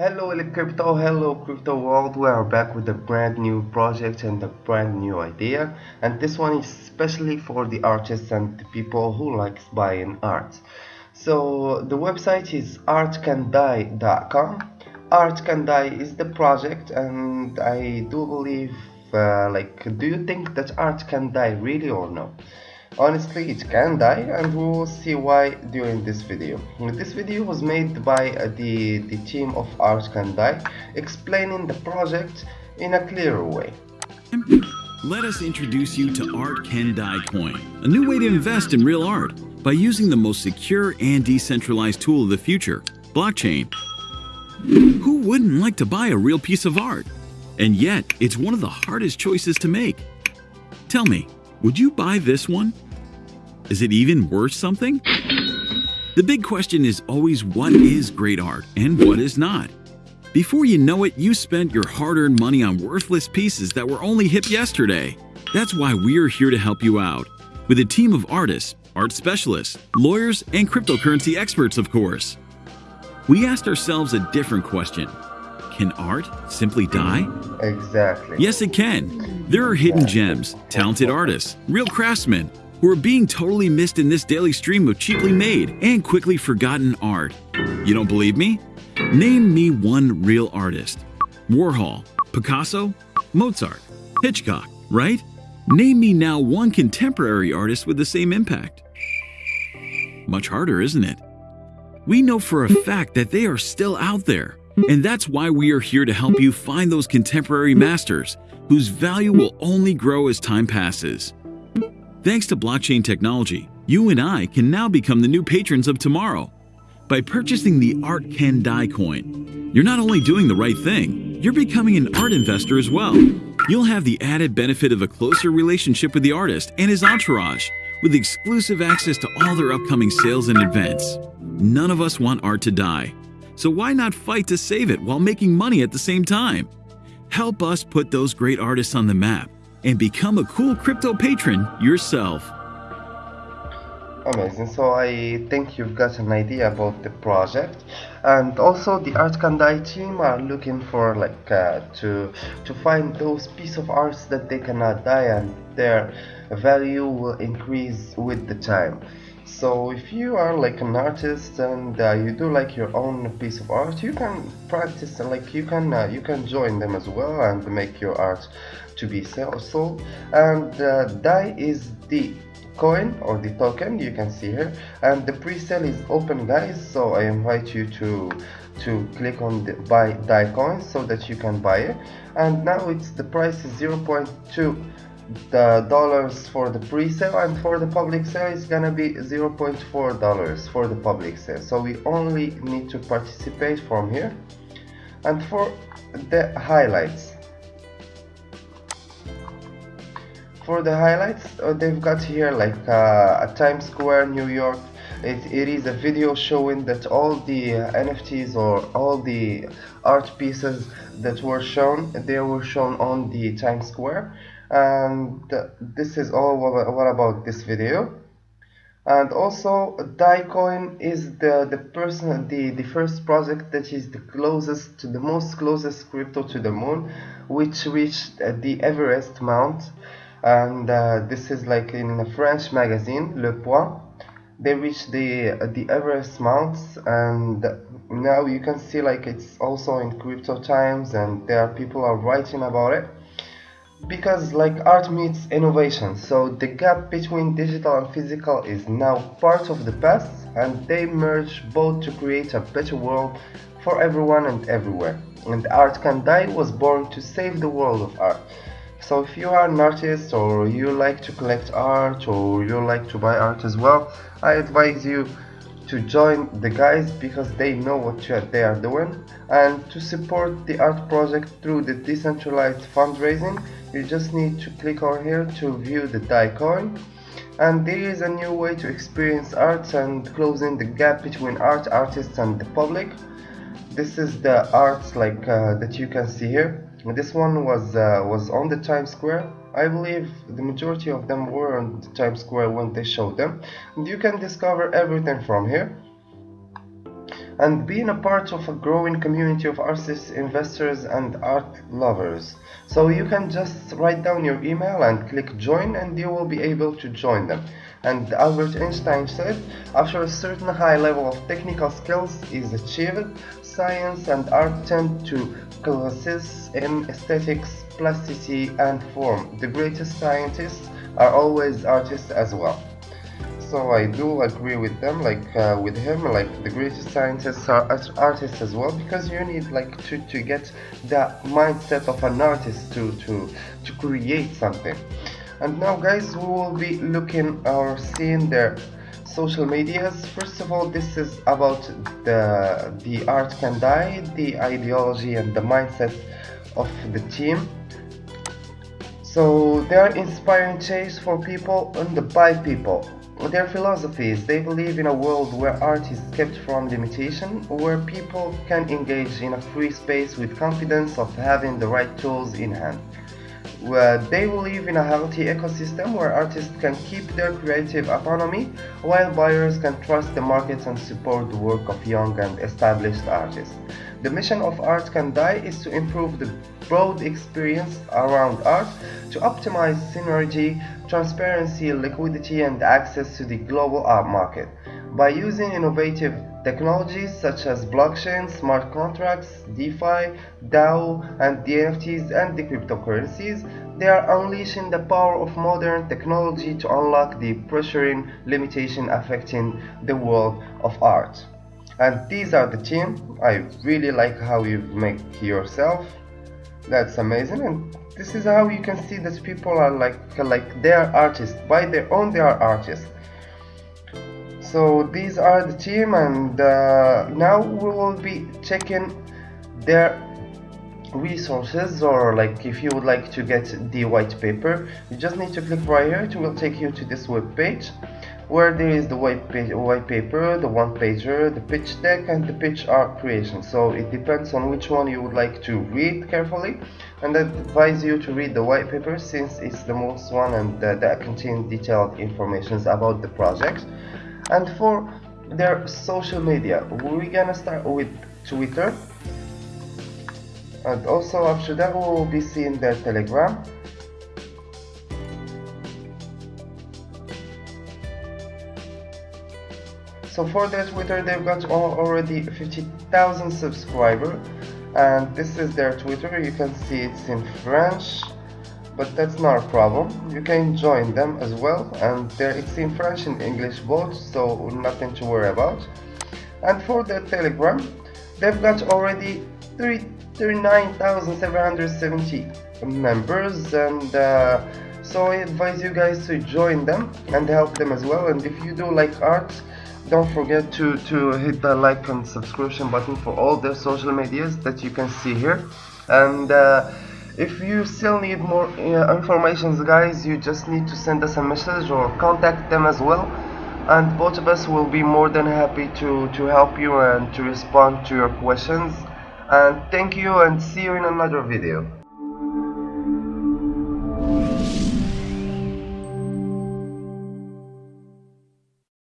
Hello crypto, hello crypto world, we are back with a brand new project and a brand new idea and this one is especially for the artists and the people who likes buying art. So the website is artcandie.com Art Can Die is the project and I do believe uh, like do you think that art can die really or no? Honestly, it can die and we will see why during this video. This video was made by uh, the, the team of Art Can Die, explaining the project in a clearer way. Let us introduce you to Art Can Die Coin, a new way to invest in real art by using the most secure and decentralized tool of the future, blockchain. Who wouldn't like to buy a real piece of art? And yet, it's one of the hardest choices to make. Tell me, would you buy this one? Is it even worth something? The big question is always what is great art and what is not. Before you know it, you spent your hard-earned money on worthless pieces that were only hip yesterday. That's why we're here to help you out. With a team of artists, art specialists, lawyers, and cryptocurrency experts, of course. We asked ourselves a different question. Can art simply die? Exactly. Yes, it can. There are hidden gems, talented artists, real craftsmen, who are being totally missed in this daily stream of cheaply made and quickly forgotten art. You don't believe me? Name me one real artist. Warhol, Picasso, Mozart, Hitchcock, right? Name me now one contemporary artist with the same impact. Much harder, isn't it? We know for a fact that they are still out there. And that's why we are here to help you find those contemporary masters whose value will only grow as time passes. Thanks to blockchain technology, you and I can now become the new patrons of tomorrow. By purchasing the Art Can Die coin, you're not only doing the right thing, you're becoming an art investor as well. You'll have the added benefit of a closer relationship with the artist and his entourage, with exclusive access to all their upcoming sales and events. None of us want art to die, so why not fight to save it while making money at the same time? Help us put those great artists on the map and become a cool crypto patron yourself. Amazing. So I think you've got an idea about the project, and also the Art Can Die team are looking for like uh, to to find those piece of arts that they cannot die and their value will increase with the time so if you are like an artist and uh, you do like your own piece of art you can practice like you can uh, you can join them as well and make your art to be sold. And uh, DAI is the coin or the token you can see here. And the pre-sale is open guys so I invite you to to click on the buy DAI coin so that you can buy it. And now it's the price is 0.2 the dollars for the pre-sale and for the public sale is gonna be 0.4 dollars for the public sale. So we only need to participate from here. And for the highlights for the highlights uh, they've got here like uh, a Times Square New York. It, it is a video showing that all the uh, NFTs or all the art pieces that were shown they were shown on the Times Square. And this is all what about this video. And also Daicoin is the the person the the first project that is the closest to the most closest crypto to the moon which reached the Everest Mount and uh, this is like in a French magazine Le Point they reached the the Everest mounts and now you can see like it's also in crypto times and there are people are writing about it. Because like art meets innovation so the gap between digital and physical is now part of the past and they merge both to create a better world for everyone and everywhere. And art can die was born to save the world of art so if you are an artist or you like to collect art or you like to buy art as well i advise you to join the guys because they know what they are doing. And to support the art project through the decentralized fundraising you just need to click on here to view the DAI coin. And there is a new way to experience art and closing the gap between art artists and the public. This is the art like uh, that you can see here this one was uh, was on the Times Square. I believe the majority of them were on the Times Square when they showed them. And you can discover everything from here and being a part of a growing community of artists, investors, and art lovers. So you can just write down your email and click join, and you will be able to join them. And Albert Einstein said, after a certain high level of technical skills is achieved, science and art tend to coalesce in aesthetics, plasticity, and form. The greatest scientists are always artists as well so I do agree with them like uh, with him like the greatest scientists are artists as well because you need like to, to get the mindset of an artist to, to, to create something. And now guys we will be looking or seeing their social medias. First of all this is about the the art can die the ideology and the mindset of the team. So they are inspiring change for people and by people their philosophy is they believe in a world where art is kept from limitation, where people can engage in a free space with confidence of having the right tools in hand. Where they will live in a healthy ecosystem where artists can keep their creative autonomy, while buyers can trust the markets and support the work of young and established artists. The mission of Art Can Die is to improve the broad experience around art, to optimize synergy, transparency, liquidity, and access to the global art market. By using innovative technologies such as blockchain, smart contracts, DeFi, DAO, and the NFTs and the cryptocurrencies, they are unleashing the power of modern technology to unlock the pressuring limitation affecting the world of art. And these are the team. I really like how you make yourself. That's amazing and this is how you can see that people are like like they are artists. By their own they are artists so these are the team and uh, now we will be checking their resources or like if you would like to get the white paper you just need to click right here it will take you to this web page where there is the white, white paper, the one pager, the pitch deck and the pitch art creation. So it depends on which one you would like to read carefully and I advise you to read the white paper since it's the most one and uh, that contains detailed information about the project. And for their social media, we're gonna start with Twitter. And also after that we will be seeing their telegram. So for their Twitter, they've got already 50,000 subscribers, and this is their Twitter. You can see it's in French, but that's not a problem. You can join them as well, and there it's in French and English both, so nothing to worry about. And for the Telegram, they've got already 39,770 members, and uh, so I advise you guys to join them and help them as well. And if you do like art, don't forget to, to hit the like and subscription button for all their social medias that you can see here and uh, if you still need more uh, information guys you just need to send us a message or contact them as well. And both of us will be more than happy to to help you and to respond to your questions. And thank you and see you in another video